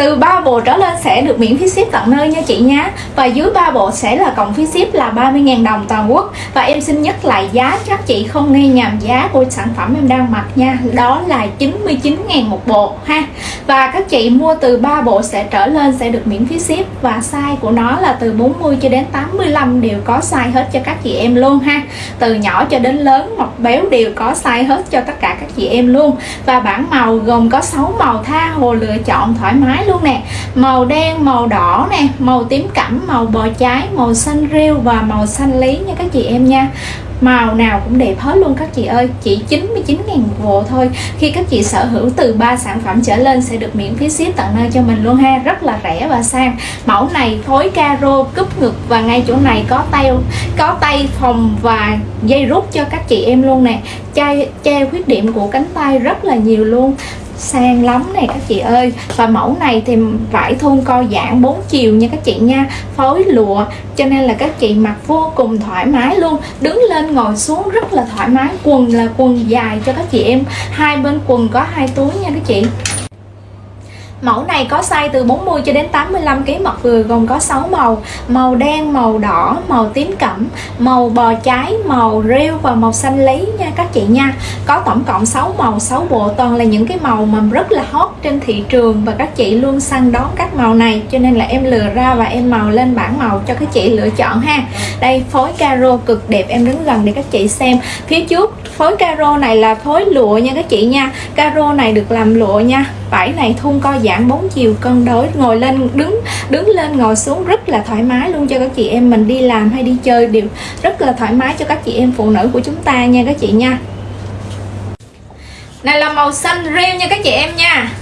từ 3 bộ trở lên sẽ được miễn phí ship tận nơi nha chị nhé và dưới 3 bộ sẽ là cộng phí ship là 30.000 đồng toàn quốc. Và em xin nhắc lại giá các chị không nghe nhầm giá của sản phẩm em đang mặc nha. Đó là 99.000 một bộ ha. Và các chị mua từ 3 bộ sẽ trở lên sẽ được miễn phí ship. Và size của nó là từ 40 cho đến 85 đều có size hết cho các chị em luôn ha. Từ nhỏ cho đến lớn, mọc béo đều có size hết cho tất cả các chị em luôn. Và bản màu gồm có 6 màu tha hồ lựa chọn thoải mái luôn nè. Màu đen, màu đỏ nè, màu tím cẩm, màu bò trái màu xanh rêu và màu xanh lý nha các chị em nha. Màu nào cũng đẹp hết luôn các chị ơi. Chỉ 99 ngàn một bộ thôi. Khi các chị sở hữu từ 3 sản phẩm trở lên sẽ được miễn phí ship tận nơi cho mình luôn ha. Rất là rẻ và sang. Mẫu này phối caro cúp ngực và ngay chỗ này có tay có tay phòng và dây rút cho các chị em luôn nè. Che che khuyết điểm của cánh tay rất là nhiều luôn sang lắm này các chị ơi. Và mẫu này thì vải thun co giãn 4 chiều nha các chị nha. Phối lụa, cho nên là các chị mặc vô cùng thoải mái luôn. Đứng lên ngồi xuống rất là thoải mái, quần là quần dài cho các chị em. Hai bên quần có hai túi nha các chị. Mẫu này có size từ 40 cho đến 85 kg mặt vừa gồm có 6 màu. Màu đen, màu đỏ, màu tím cẩm, màu bò trái, màu rêu và màu xanh lý nha các chị nha. Có tổng cộng 6 màu, 6 bộ toàn là những cái màu mà rất là hot trên thị trường Và các chị luôn săn đón các màu này. Cho nên là em lừa ra và em màu lên bảng màu cho các chị lựa chọn ha. Đây phối caro cực đẹp em đứng gần để các chị xem. Phía trước phối caro này là phối lụa nha các chị nha. Caro này được làm lụa nha vải này thun co giãn bốn chiều cân đối ngồi lên, đứng đứng lên ngồi xuống rất là thoải mái luôn cho các chị em mình đi làm hay đi chơi đều rất là thoải mái cho các chị em phụ nữ của chúng ta nha các chị nha. Này là màu xanh riêu nha các chị em nha.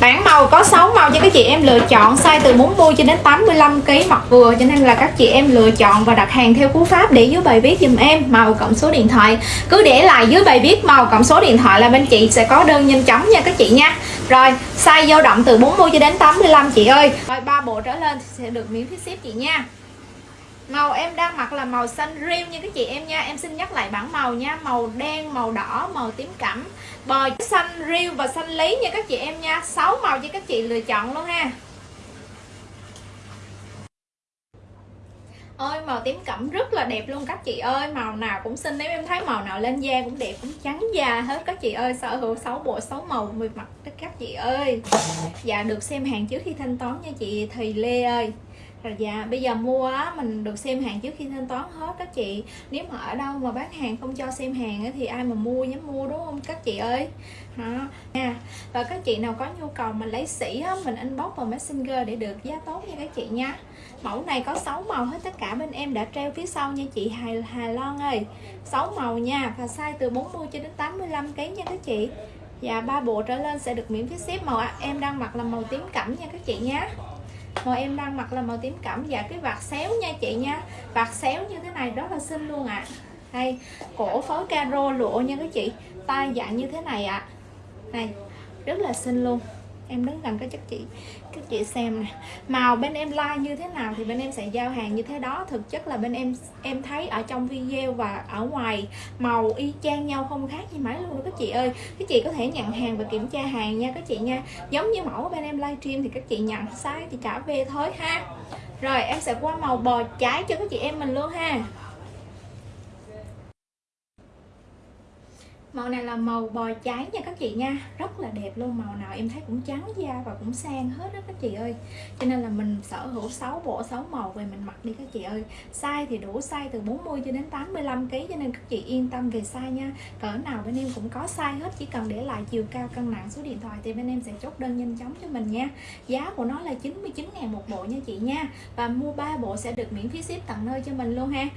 Bản màu có 6 màu cho các chị em lựa chọn size từ 40 cho đến 85 kg mặc vừa cho nên là các chị em lựa chọn và đặt hàng theo cú pháp để dưới bài viết dùm em màu cộng số điện thoại. Cứ để lại dưới bài viết màu cộng số điện thoại là bên chị sẽ có đơn nhanh chóng nha các chị nha. Rồi, size dao động từ 40 cho đến 85 chị ơi. Rồi ba bộ trở lên sẽ được miễn phí ship chị nha màu em đang mặc là màu xanh riêu như các chị em nha, em xin nhắc lại bảng màu nha. Màu đen, màu đỏ, màu tím cẩm. Bò xanh riêu và xanh lý nha các chị em nha. 6 màu cho các chị lựa chọn luôn ha. Ơi màu tím cẩm rất là đẹp luôn các chị ơi. Màu nào cũng xinh, nếu em thấy màu nào lên da cũng đẹp, cũng trắng da hết các chị ơi. Sở hữu 6 bộ 6 màu mười mặt các chị ơi. Dạ được xem hàng trước khi thanh toán nha chị Thùy Lê ơi rồi dạ bây giờ mua á mình được xem hàng trước khi thanh toán hết các chị. Nếu mà ở đâu mà bán hàng không cho xem hàng á, thì ai mà mua dám mua đúng không các chị ơi? Hả nha. Và các chị nào có nhu cầu mình lấy sỉ á, mình inbox vào messenger để được giá tốt nha các chị nha. Mẫu này có 6 màu hết tất cả bên em đã treo phía sau nha chị Hà, Hà Loan ơi. 6 màu nha và size từ 40 cho đến 85 kg nha các chị. Và ba bộ trở lên sẽ được miễn phí ship màu em đang mặc là màu tím cẩm nha các chị nhé màu em đang mặc là màu tím cẩm và cái vạt xéo nha chị nha vạt xéo như thế này rất là xinh luôn ạ à. đây, cổ phối caro lụa nha các chị tay dạng như thế này ạ à. này, rất là xinh luôn em đứng gần cái chất chị các chị xem nè. Màu bên em like như thế nào thì bên em sẽ giao hàng như thế đó. Thực chất là bên em em thấy ở trong video và ở ngoài, màu y chang nhau không khác gì mấy luôn đó các chị ơi. Các chị có thể nhận hàng và kiểm tra hàng nha các chị nha. Giống như mẫu bên em livestream thì các chị nhận sai thì trả về thôi ha. Rồi, em sẽ qua màu bò trái cho các chị em mình luôn ha. Màu này là màu bò cháy nha các chị nha. Rất là đẹp luôn, màu nào em thấy cũng trắng da và cũng sang hết đó các chị ơi. Cho nên là mình sở hữu 6 bộ 6 màu về mình mặc đi các chị ơi. Size thì đủ size từ 40 cho đến 85 kg cho nên các chị yên tâm về size nha. Cỡ nào bên em cũng có size hết, chỉ cần để lại chiều cao cân nặng số điện thoại thì bên em sẽ chốt đơn nhanh chóng cho mình nha. Giá của nó là 99 ngàn một bộ nha chị nha. Và mua 3 bộ sẽ được miễn phí ship tận nơi cho mình luôn ha.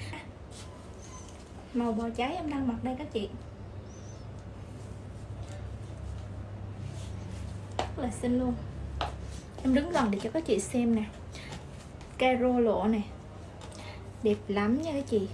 Màu bò cháy em đang mặc đây các chị. Rất là xinh luôn. Em đứng gần để cho các chị xem nè. Caro lộ này. Đẹp lắm nha các chị.